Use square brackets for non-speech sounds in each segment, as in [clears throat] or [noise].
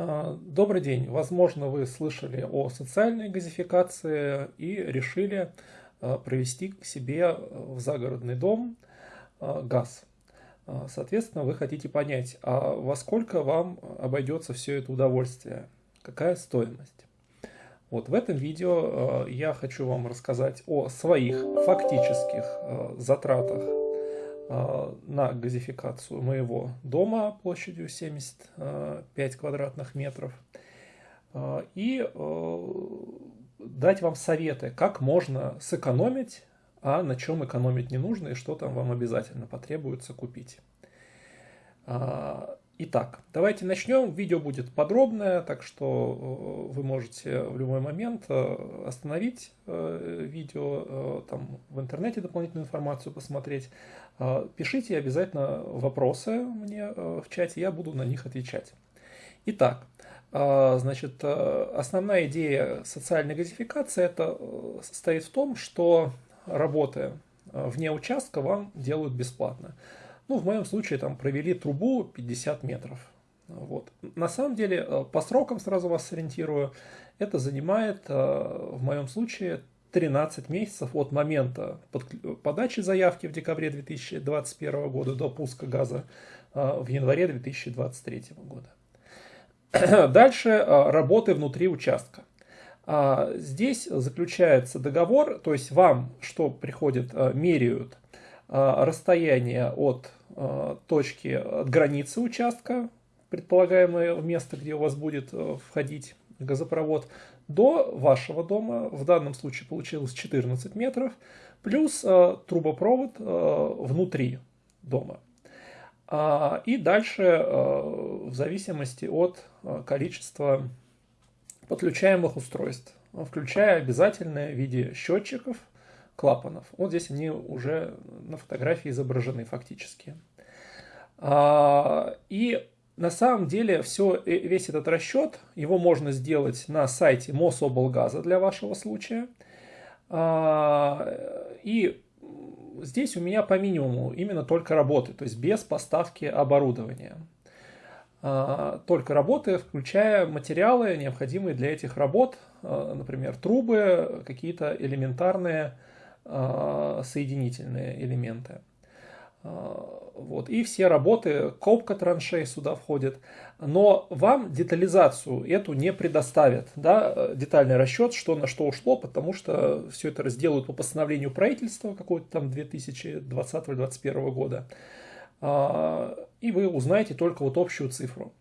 А, добрый день. Возможно, вы слышали о социальной газификации и решили а, провести к себе в загородный дом а, газ. Соответственно, вы хотите понять, а во сколько вам обойдется все это удовольствие, какая стоимость. Вот в этом видео я хочу вам рассказать о своих фактических затратах на газификацию моего дома площадью 75 квадратных метров э, и дать вам советы, как можно сэкономить, а на чем экономить не нужно и что там вам обязательно потребуется купить. Итак, давайте начнем. Видео будет подробное, так что вы можете в любой момент остановить видео, там в интернете дополнительную информацию посмотреть, пишите обязательно вопросы мне э, в чате, я буду на них отвечать. Итак, значит, э, основная идея социальной газификации это э, состоит в том, что работы вне участка вам делают бесплатно. Ну, в моем случае там провели трубу 50 метров. Вот. На самом деле, по срокам сразу вас сориентирую, это занимает в моем случае 13 месяцев от момента подачи заявки в декабре 2021 года до пуска газа а, в январе 2023 года. [clears throat] Дальше работы внутри участка. А, здесь заключается договор, то есть вам что приходит, меряют расстояние от точки, от границы участка, предполагаемое место, где у вас будет входить газопровод, до вашего дома, в данном случае получилось 14 метров, плюс э, трубопровод э, внутри дома. А, и дальше, э, в зависимости от э, количества подключаемых устройств, включая обязательное в виде счетчиков, клапанов. Вот здесь они уже на фотографии изображены фактически. А, и на самом деле все, э, весь этот расчет, его можно сделать на сайте Мособлгаза для вашего случая. А, и здесь у меня по минимуму именно только работы, то есть без поставки оборудования. А, только работы, включая материалы, необходимые для этих работ, например, трубы, какие-то элементарные соединительные элементы. Вот. И все работы, копка траншей сюда входит. Но вам детализацию эту не предоставят. Да? Детальный расчет, что на что ушло, потому что все это разделают по постановлению правительства какого-то там 2020-2021 года. А, и вы узнаете только вот общую цифру.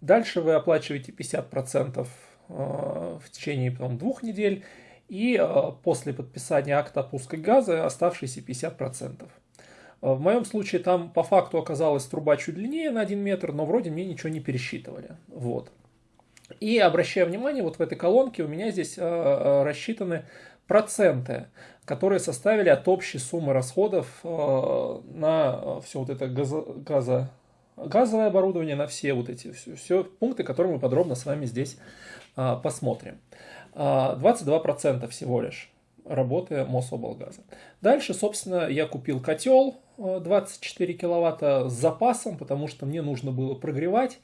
Дальше вы оплачиваете 50% а, в течение потом, двух недель. И после подписания акта опуска газа оставшиеся 50%. В моем случае там по факту оказалась труба чуть длиннее на 1 метр, но вроде мне ничего не пересчитывали. Вот. И обращая внимание, вот в этой колонке у меня здесь э, э, рассчитаны проценты, которые составили от общей суммы расходов э, на все вот это газо, газо, газовое оборудование, на все вот эти все, все пункты, которые мы подробно с вами здесь посмотрим. 22% всего лишь работы Мособлгаза. Дальше, собственно, я купил котел 24 киловатта с запасом, потому что мне нужно было прогревать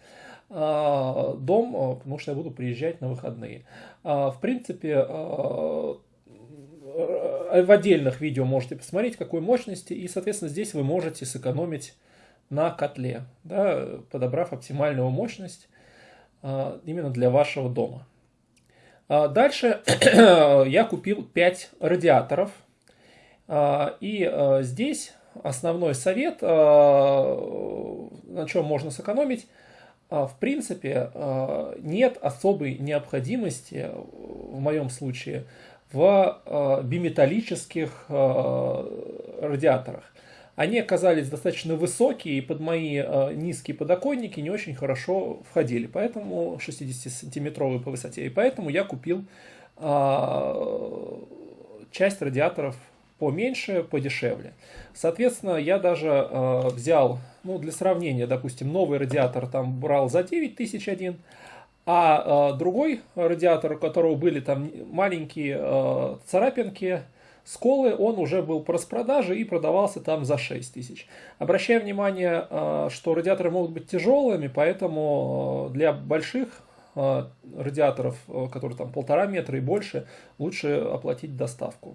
а, дом, а, потому что я буду приезжать на выходные. В принципе, в отдельных видео можете посмотреть, какой мощности, и, соответственно, здесь вы можете сэкономить на котле, да, подобрав оптимальную мощность именно для вашего дома. Дальше [clears throat] я купил 5 радиаторов, и здесь основной совет, на чем можно сэкономить, в принципе, нет особой необходимости, в моем случае, в биметаллических радиаторах. Они оказались достаточно высокие и под мои низкие подоконники не очень хорошо входили, поэтому 60-сантиметровые по высоте. И поэтому я купил часть радиаторов поменьше, подешевле. Соответственно, я даже э, взял, ну, для сравнения, допустим, новый радиатор там брал за 9001, а э, другой радиатор, у которого были там маленькие э, царапинки, сколы, он уже был по распродаже и продавался там за 6 тысяч. Обращаю внимание, э, что радиаторы могут быть тяжелыми, поэтому э, для больших радиаторов, которые там полтора метра и больше, лучше оплатить доставку.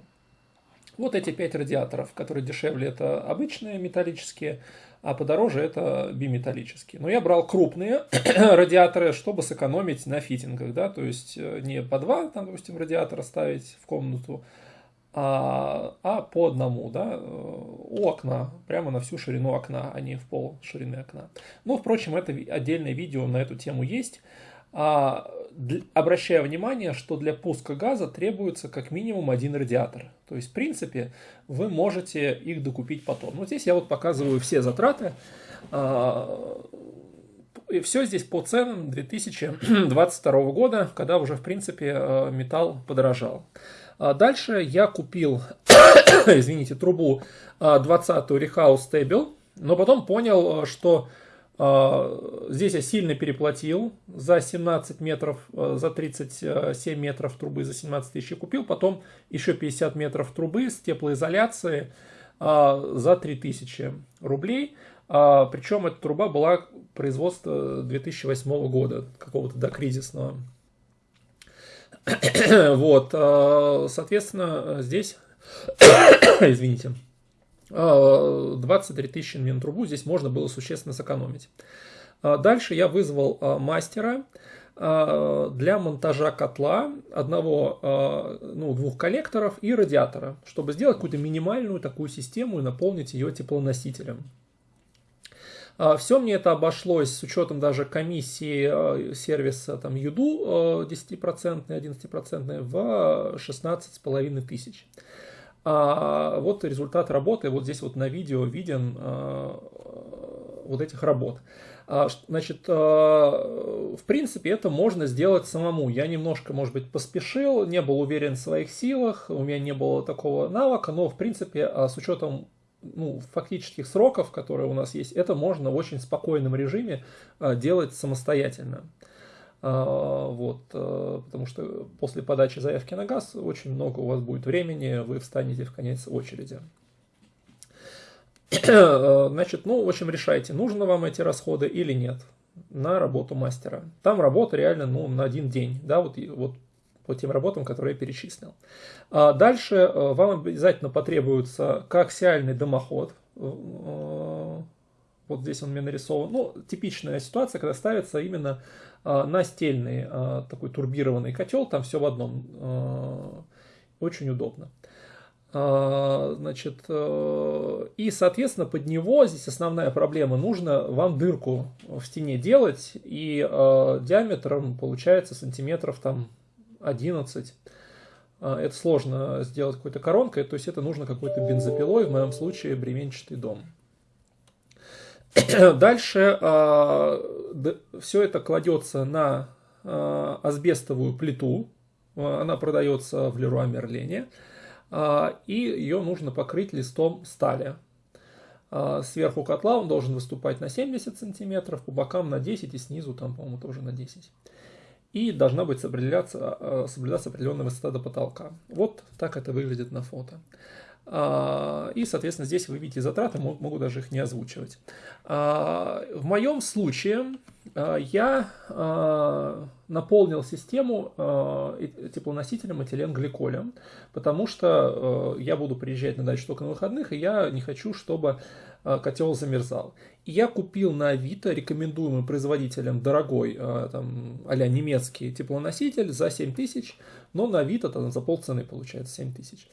Вот эти пять радиаторов, которые дешевле, это обычные металлические, а подороже это биметаллические. Но я брал крупные [clears throat] радиаторы, чтобы сэкономить на фитингах, да, то есть э, не по два, там, допустим, радиатора ставить в комнату, а, а по одному, да, э, у окна, прямо на всю ширину окна, а не в пол ширины окна. Но, впрочем, это отдельное видео на эту тему есть. А, обращая внимание, что для пуска газа требуется как минимум один радиатор. То есть, в принципе, вы можете их докупить потом. Вот здесь я вот показываю все затраты. А, и все здесь по ценам 2022 года, когда уже, в принципе, э, металл подорожал. А дальше я купил, [coughs] извините, трубу 20-ю Rehouse Stable, но потом понял, что а, здесь я сильно переплатил за 17 метров, а, за 37 метров трубы за 17 тысяч купил. Потом еще 50 метров трубы с теплоизоляцией а, за 3000 рублей. Причем эта труба была производства 2008 года, какого-то докризисного. [coughs] Вот, соответственно, здесь, [coughs] извините, 23 тысячи на трубу здесь можно было существенно сэкономить. А дальше я вызвал а, мастера а, для монтажа котла одного, ну, двух коллекторов и радиатора, чтобы сделать какую-то минимальную такую систему и наполнить ее теплоносителем. Все мне это обошлось с учетом даже комиссии сервиса там, Юду 10%, 11% в 16,5 тысяч. А вот результат работы, вот здесь вот на видео виден а, вот этих работ. А, значит, а, в принципе, это можно сделать самому. Я немножко, может быть, поспешил, не был уверен в своих силах, у меня не было такого навыка, но, в принципе, с учетом ну, фактических сроков, которые у нас есть, это можно в очень спокойном режиме делать самостоятельно. А, вот, э, потому что после подачи заявки на газ очень много у вас будет времени, вы встанете в конец очереди. [clears throat] Значит, ну, в общем, решайте, нужно вам эти расходы или нет на работу мастера. Там работа реально, ну, на один день, да, вот, вот по тем работам, которые я перечислил. А дальше э, вам обязательно потребуется коаксиальный дымоход. Э, вот здесь он мне нарисован. Ну, типичная ситуация, когда ставится именно настельный такой турбированный котел, там все в одном. Очень удобно. Значит, э, и, соответственно, под него, здесь основная проблема, нужно вам дырку в стене делать, и диаметром получается сантиметров там 11. Это сложно сделать какой-то коронкой, то есть это нужно какой-то бензопилой, в моем случае бременчатый дом. [clears throat] Дальше все это кладется на э, асбестовую плиту, она продается в Леруа Мерлене, и ее нужно покрыть листом стали. Сверху котла он должен выступать на 70 сантиметров, по бокам на 10 и снизу там, по-моему, тоже на 10. И должна быть соблюдаться, соблюдаться определенная высота до потолка. Вот так это выглядит на фото. А, и, соответственно, здесь вы видите затраты, могу даже их не озвучивать. А, в моем случае а, я наполнил систему теплоносителем этиленгликолем, потому что я буду приезжать на дачу только на выходных, и я не хочу, чтобы котел замерзал. И я купил на Авито рекомендуемый производителем дорогой, там, а немецкий теплоноситель за 7 тысяч, но на Авито там, за полцены получается 7 тысяч.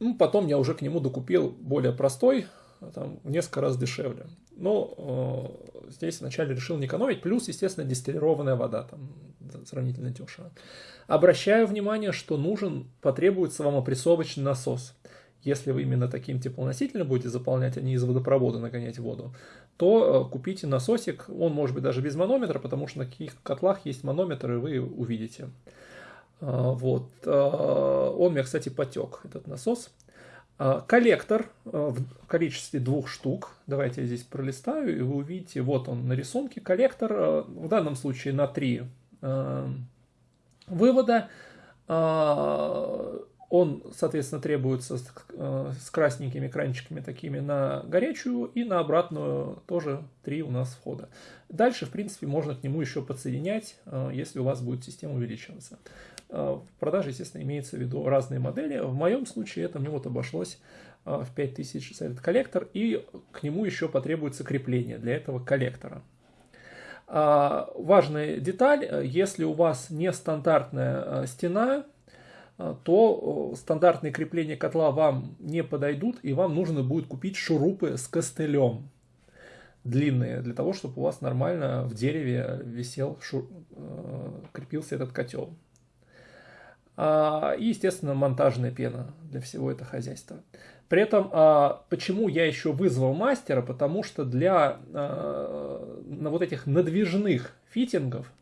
Ну, потом я уже к нему докупил более простой, там, в несколько раз дешевле. Но э, здесь вначале решил не экономить, плюс, естественно, дистиллированная вода, там сравнительно дешево. Обращаю внимание, что нужен, потребуется вам опрессовочный насос. Если вы именно таким теплоносителем будете заполнять, а не из водопровода нагонять воду, то э, купите насосик, он может быть даже без манометра, потому что на каких котлах есть манометр, и вы увидите. А, вот. А, он у меня, кстати, потек, этот насос. Коллектор в количестве двух штук. Давайте я здесь пролистаю, и вы увидите, вот он на рисунке. Коллектор в данном случае на три вывода. Он, соответственно, требуется с, э, с красненькими кранчиками такими на горячую и на обратную тоже три у нас входа. Дальше, в принципе, можно к нему еще подсоединять, э, если у вас будет система увеличиваться. В продаже, естественно, имеется в виду разные модели. В моем случае это мне вот обошлось в 5000 за этот коллектор, и к нему еще потребуется крепление для этого коллектора. Важная деталь, если у вас нестандартная стена, то стандартные крепления котла вам не подойдут, и вам нужно будет купить шурупы с костылем длинные, для того, чтобы у вас нормально в дереве висел, шур... Э, крепился этот котел. А, и, естественно, монтажная пена для всего этого хозяйства. При этом, а, почему я еще вызвал мастера, потому что для на вот этих надвижных фитингов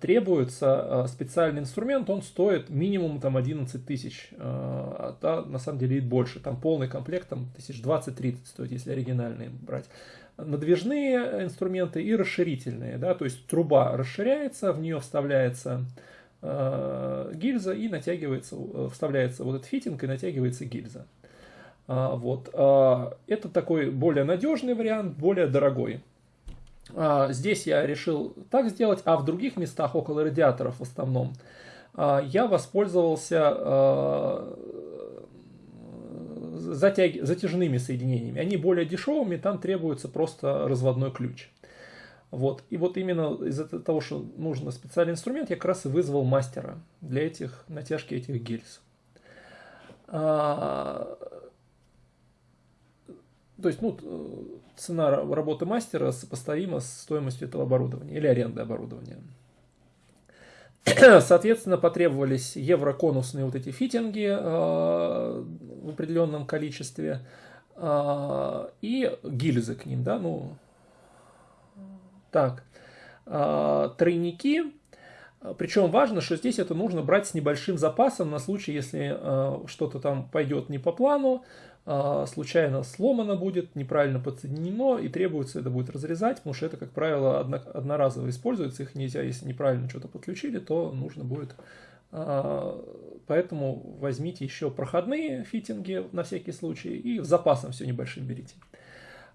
требуется а, специальный инструмент, он стоит минимум там 11 тысяч, а на самом деле и больше, там полный комплект там тысяч 20-30 стоит, если оригинальные брать. Надвижные инструменты и расширительные, да, то есть труба расширяется, в нее вставляется э, гильза и натягивается, вставляется вот этот фитинг и натягивается гильза. А, вот. А, это такой более надежный вариант, более дорогой. А, здесь я решил так сделать, а в других местах около радиаторов в основном а, я воспользовался а, затяг... затяжными соединениями. Они более дешевыми, там требуется просто разводной ключ. Вот. И вот именно из-за того, что нужен специальный инструмент, я как раз и вызвал мастера для этих натяжки этих гильз. То есть, ну, цена работы мастера сопоставима с стоимостью этого оборудования или аренды оборудования. [clears throat] Соответственно, потребовались евроконусные вот эти фитинги э, в определенном количестве э, и гильзы к ним, да, ну, так, э, тройники, причем важно, что здесь это нужно брать с небольшим запасом на случай, если э, что-то там пойдет не по плану, случайно сломано будет, неправильно подсоединено, и требуется это будет разрезать, потому что это, как правило, одноразово используется, их нельзя, если неправильно что-то подключили, то нужно будет... А, поэтому возьмите еще проходные фитинги на всякий случай и с запасом все небольшим берите.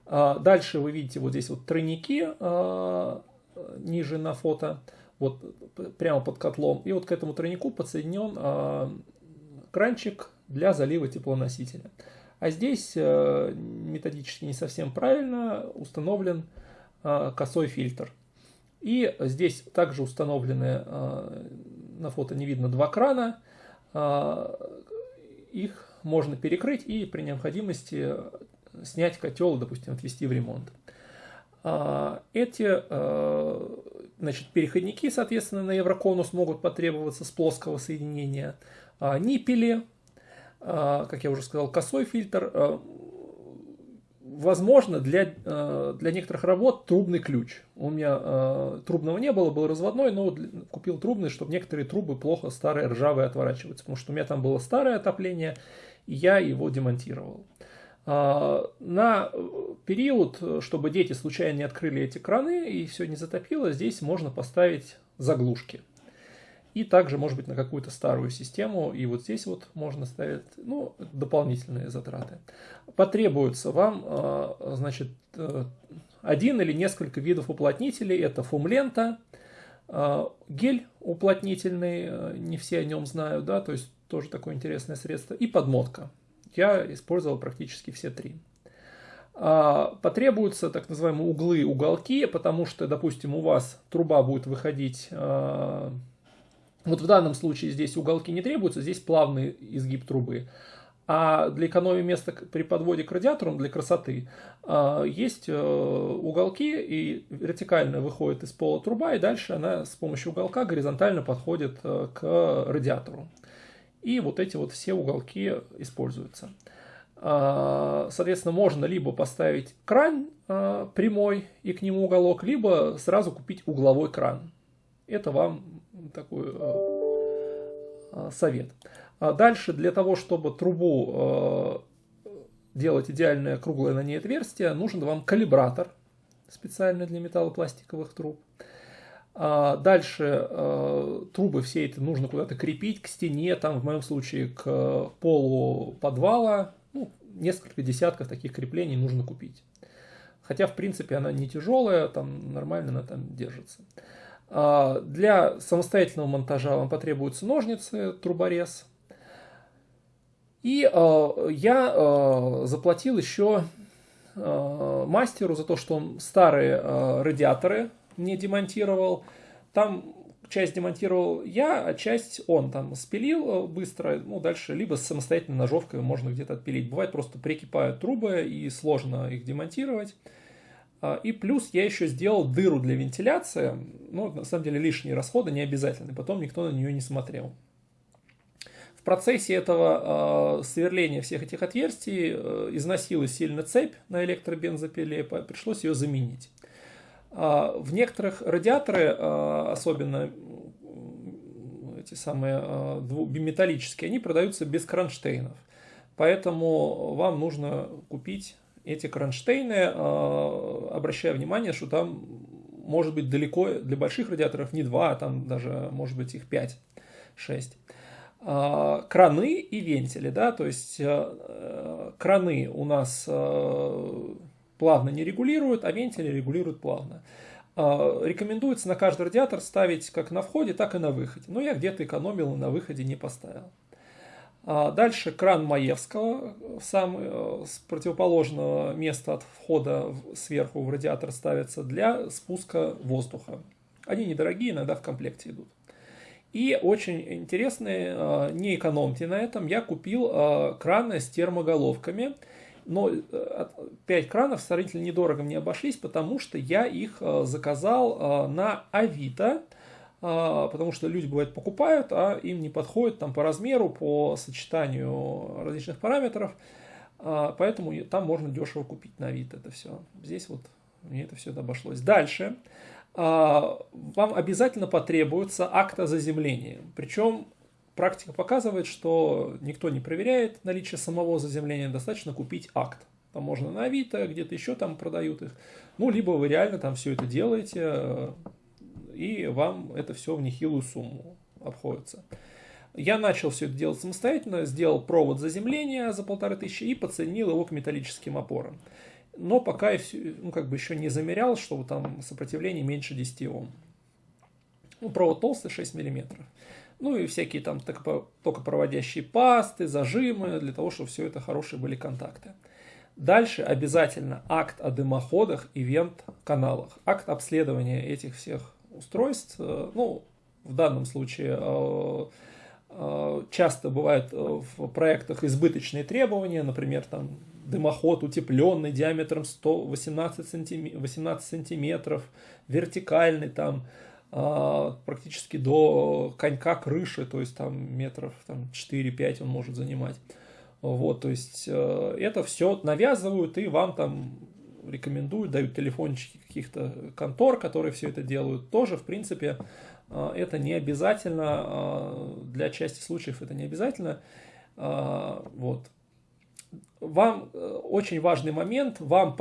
А, дальше вы видите вот здесь вот тройники ниже на фото, вот прямо под котлом. И вот к этому тройнику подсоединен кранчик для залива теплоносителя. А здесь э, методически не совсем правильно установлен э, косой фильтр. И здесь также установлены, э, на фото не видно, два крана. Их можно перекрыть и при необходимости снять котел, допустим, отвести в ремонт. Эти значит, переходники, соответственно, на евроконус могут потребоваться с плоского соединения. Ниппели как я уже сказал, косой фильтр. А, возможно, для, а, для некоторых работ трубный ключ. У меня трубного не было, был разводной, но купил трубный, чтобы некоторые трубы плохо старые, ржавые отворачиваются. Потому что у меня там было старое отопление, и я его демонтировал. На период, чтобы дети случайно не открыли эти краны и все не затопило, здесь можно поставить заглушки. И также, может быть, на какую-то старую систему. И вот здесь вот можно ставить ну, дополнительные затраты. Потребуется вам, а, значит, э, один или несколько видов уплотнителей. Это фумлента, а, гель уплотнительный, э, не все о нем знают, да, то есть тоже такое интересное средство. И подмотка. Я использовал практически все три. А, потребуются так называемые углы, уголки, потому что, допустим, у вас труба будет выходить вот в данном случае здесь уголки не требуются, здесь плавный изгиб трубы. А для экономии места при подводе к радиатору, для красоты, а, есть э, уголки, и вертикально выходит из пола труба, и дальше она с помощью уголка горизонтально подходит э, к радиатору. И вот эти вот все уголки используются. А, соответственно, можно либо поставить кран а, прямой и к нему уголок, либо сразу купить угловой кран. Это вам такой э, совет. А дальше для того, чтобы трубу делать идеальное круглое на ней отверстие, нужен вам калибратор специально для металлопластиковых труб. А дальше трубы все это нужно куда-то крепить к стене, там в моем случае к полу подвала. Ну, несколько десятков таких креплений нужно купить. Хотя, в принципе, она не тяжелая, там нормально она там держится. Для самостоятельного монтажа вам потребуются ножницы, труборез. И я заплатил еще мастеру за то, что он старые радиаторы не демонтировал. Там часть демонтировал я, а часть он там спилил быстро. Ну, дальше либо с самостоятельной ножовкой можно где-то отпилить. Бывает просто прикипают трубы и сложно их демонтировать. И плюс я еще сделал дыру для вентиляции. Ну, на самом деле лишние расходы не обязательны. Потом никто на нее не смотрел. В процессе этого э, сверления всех этих отверстий э, износилась сильно цепь на электробензопиле, пришлось ее заменить. Э, в некоторых радиаторы, э, особенно эти самые э, металлические, они продаются без кронштейнов. Поэтому вам нужно купить эти кронштейны, э, обращая внимание, что там может быть далеко для больших радиаторов не два, а там даже может быть их 5-6. А, краны и вентили, да, то есть э, э, краны у нас э, плавно не регулируют, а вентили регулируют плавно. Рекомендуется на каждый радиатор ставить как на входе, так и на выходе. Но я где-то экономил и на выходе не поставил. А, дальше кран Маевского, сам, с противоположного места от входа сверху в радиатор ставится для спуска воздуха. Они недорогие, иногда в комплекте идут. И очень интересные, а, не экономьте на этом, я купил а, краны с термоголовками. Но 5 кранов сравнительно недорого мне обошлись, потому что я их заказал на Авито, потому что люди, бывает, покупают, а им не подходит там по размеру, по сочетанию различных параметров, поэтому там можно дешево купить на Авито это все. Здесь вот мне это все обошлось. Дальше. А, вам обязательно потребуется акт о заземлении. Причем практика показывает, что никто не проверяет наличие самого заземления, достаточно купить акт. Там можно на Авито, где-то еще там продают их. Ну, либо вы реально там все это делаете, и вам это все в нехилую сумму обходится. Я начал все это делать самостоятельно, сделал провод заземления за полторы тысячи и подсоединил его к металлическим опорам но пока я все, ну, как бы еще не замерял, что там сопротивление меньше 10 Ом. Ну, провод толстый 6 мм. Ну и всякие там токопроводящие пасты, зажимы, для того, чтобы все это хорошие были контакты. Дальше обязательно акт о дымоходах и вент-каналах. Акт обследования этих всех устройств. Э, ну, в данном случае э, э, часто бывают в проектах избыточные требования, например, там дымоход утепленный диаметром 118 сантиметров, 18 сантиметров, вертикальный там практически до конька крыши, то есть там метров там, 4-5 он может занимать. Вот, то есть это все навязывают и вам там рекомендуют, дают телефончики каких-то контор, которые все это делают. Тоже, в принципе, э, это не обязательно, э, для части случаев это не обязательно. Вот вам э, очень важный момент, вам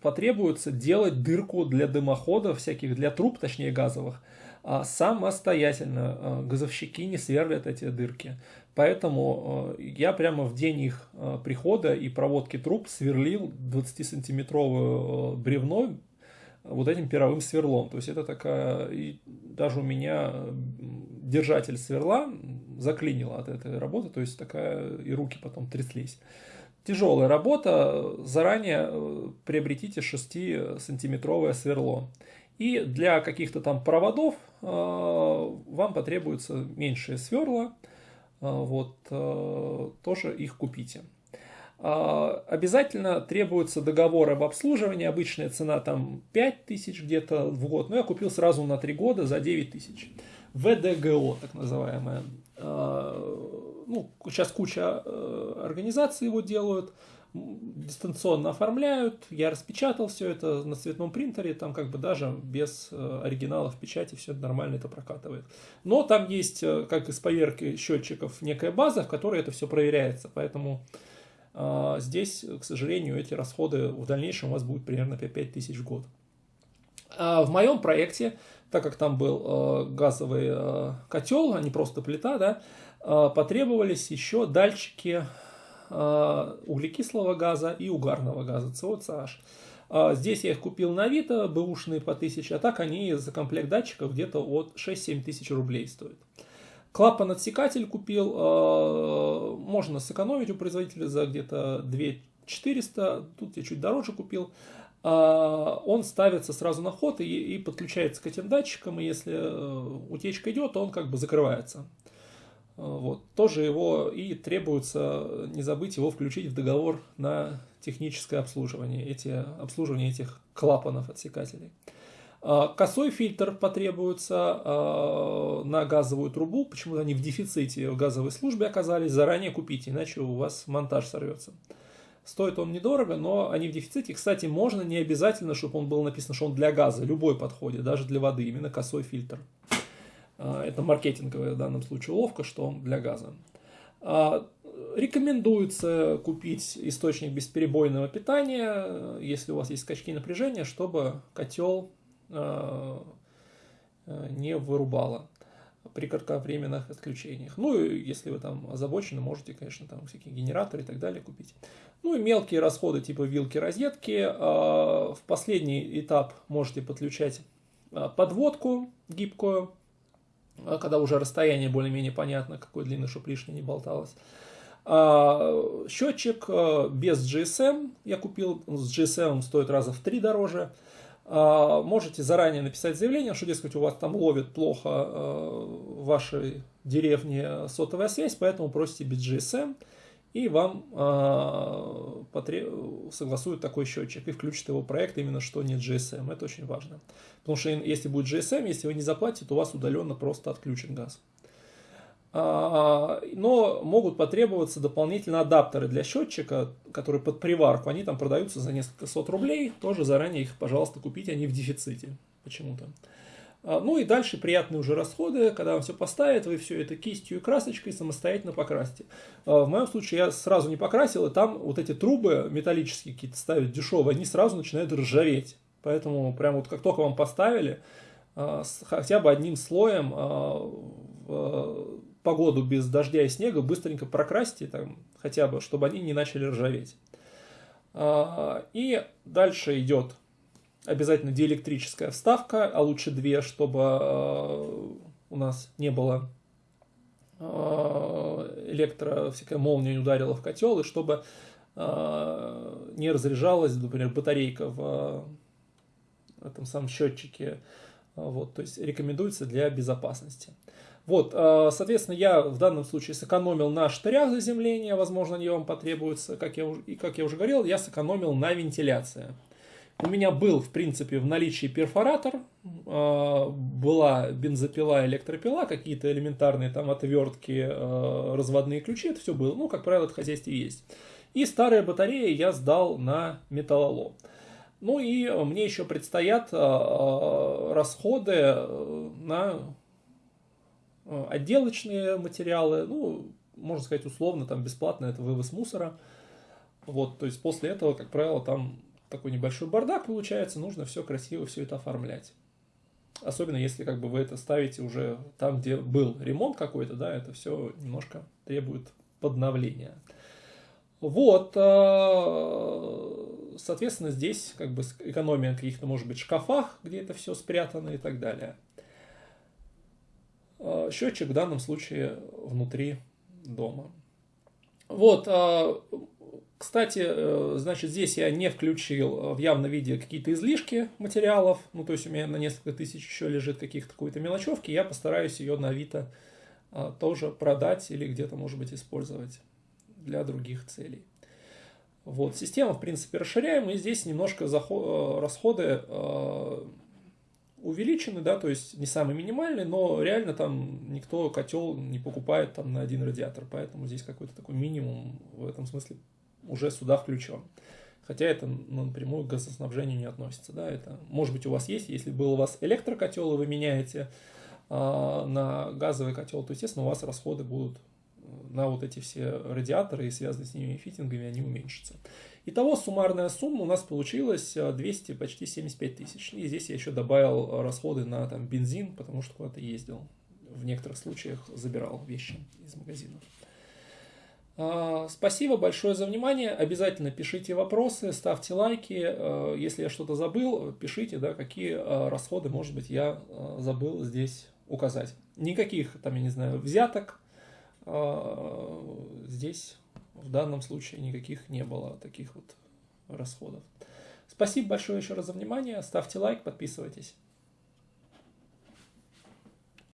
потребуется делать дырку для дымоходов всяких, для труб, точнее газовых, а самостоятельно. Газовщики не сверлят эти дырки. Поэтому э, я прямо в день их прихода и проводки труб сверлил 20-сантиметровое бревно вот этим пировым сверлом. То есть это такая, и даже у меня держатель сверла заклинило от этой работы, то есть такая, и руки потом тряслись. Тяжелая работа, заранее э, приобретите 6-сантиметровое сверло. И для каких-то там проводов э, вам потребуется меньшее сверла, э, вот, тоже их купите. Обязательно требуется договор об обслуживании, обычная цена там 5 тысяч где-то в год, но я купил сразу на 3 года за 9 тысяч. ВДГО, так называемая ну, сейчас куча э, организаций его делают, дистанционно оформляют, я распечатал все это на цветном принтере, там как бы даже без э, оригиналов печати все нормально это прокатывает. Но там есть, э, как из поверки счетчиков, некая база, в которой это все проверяется, поэтому э, здесь, к сожалению, эти расходы в дальнейшем у вас будут примерно 5000 в год. А в моем проекте так как там был газовый котел, а не просто плита, да, потребовались еще датчики углекислого газа и угарного газа, СО, Здесь я их купил на Авито, бэушные по 1000, а так они за комплект датчиков где-то от 6-7 тысяч рублей стоят. Клапан-отсекатель купил, э, можно сэкономить у производителя за где-то 2400, тут я чуть дороже купил. Э, он ставится сразу на ход и, и подключается к этим датчикам, и если э, утечка идет, он как бы закрывается. Вот. Тоже его и требуется не забыть его включить в договор на техническое обслуживание, эти, обслуживание этих клапанов отсекателей. А, косой фильтр потребуется а, на газовую трубу. Почему-то они в дефиците в газовой службе оказались. Заранее купите, иначе у вас монтаж сорвется. Стоит он недорого, но они в дефиците. Кстати, можно не обязательно, чтобы он был написан, что он для газа. Любой подходит, даже для воды. Именно косой фильтр. А, это маркетинговая в данном случае уловка, что для газа. Рекомендуется купить источник бесперебойного питания, если у вас есть скачки напряжения, чтобы котел э, не вырубала при кратковременных отключениях. Ну, и если вы там озабочены, можете, конечно, там всякие генераторы и так далее купить. Ну, и мелкие расходы типа вилки, розетки. В последний этап можете подключать подводку гибкую, когда уже расстояние более-менее понятно, какой длины, чтобы лишнее не болталось. Счетчик без GSM я купил, с GSM стоит раза в три дороже. А, можете заранее написать заявление, что, дескать, у вас там ловит плохо э, в вашей деревне сотовая связь, поэтому просите без GSM, и вам а, согласуют такой счетчик и включат его проект именно что не GSM. Это очень важно. Потому что если будет GSM, если вы не заплатите, то у вас удаленно просто отключен газ. А, но могут потребоваться дополнительно адаптеры для счетчика, которые под приварку. Они там продаются за несколько сот рублей. Тоже заранее их, пожалуйста, купите, они в дефиците почему-то. А, ну и дальше приятные уже расходы, когда вам все поставят, вы все это кистью и красочкой самостоятельно покрасите. А, в моем случае я сразу не покрасил, и там вот эти трубы металлические какие-то ставят дешевые, они сразу начинают ржаветь. Поэтому прям вот как только вам поставили, хотя бы одним слоем погоду без дождя и снега быстренько прокрасьте, там, хотя бы, чтобы они не начали ржаветь. А, и дальше идет обязательно диэлектрическая вставка, а лучше две, чтобы а, у нас не было а, электро, всякая молния не ударила в котел, и чтобы не разряжалась, например, батарейка в этом самом счетчике. Вот, то есть рекомендуется для безопасности. Вот, э, соответственно, я в данном случае сэкономил на штырях заземления, возможно, они вам потребуются, как я, и как я уже говорил, я сэкономил на вентиляции. У меня был, в принципе, в наличии перфоратор, э, была бензопила, электропила, какие-то элементарные там отвертки, э, разводные ключи, это все было. Ну, как правило, это в есть. И старые батареи я сдал на металлолом. Ну и мне еще предстоят расходы на отделочные материалы, ну, можно сказать, условно, там бесплатно это вывоз мусора. Вот, то есть после этого, как правило, там такой небольшой бардак получается, нужно все красиво, все это оформлять. Особенно если как бы вы это ставите уже там, где был ремонт какой-то, да, это все немножко требует подновления. Вот, э, соответственно, здесь как бы экономия каких-то, может быть, шкафах, где это все спрятано и так далее. Э, счетчик в данном случае внутри дома. Вот, э, кстати, э, значит, здесь я не включил в явном виде какие-то излишки материалов, ну, то есть у меня на несколько тысяч еще лежит каких-то какой-то мелочевки, я постараюсь ее на Авито тоже продать или где-то, может быть, использовать для других целей. Вот, система, в принципе, расширяем, и здесь немножко расходы увеличены, да, то есть не самый минимальный, но реально там никто котел не покупает там на один радиатор, поэтому здесь какой-то такой минимум в этом смысле уже сюда включен. Хотя это напрямую к газоснабжению не относится, да, это может быть у вас есть, если был у вас электрокотел и вы меняете э, на газовый котел, то естественно у вас расходы будут на вот эти все радиаторы и связанные с ними фитингами, они уменьшатся. Итого суммарная сумма у нас получилась 200, почти 75 тысяч. И здесь я еще добавил расходы на там, бензин, потому что куда-то ездил. В некоторых случаях забирал вещи из магазина. А, спасибо большое за внимание. Обязательно пишите вопросы, ставьте лайки. А, если я что-то забыл, пишите, да, какие а, расходы, может быть, я забыл здесь указать. Никаких, там, я не знаю, взяток здесь в данном случае никаких не было таких вот расходов. Спасибо большое еще раз за внимание. Ставьте лайк, подписывайтесь.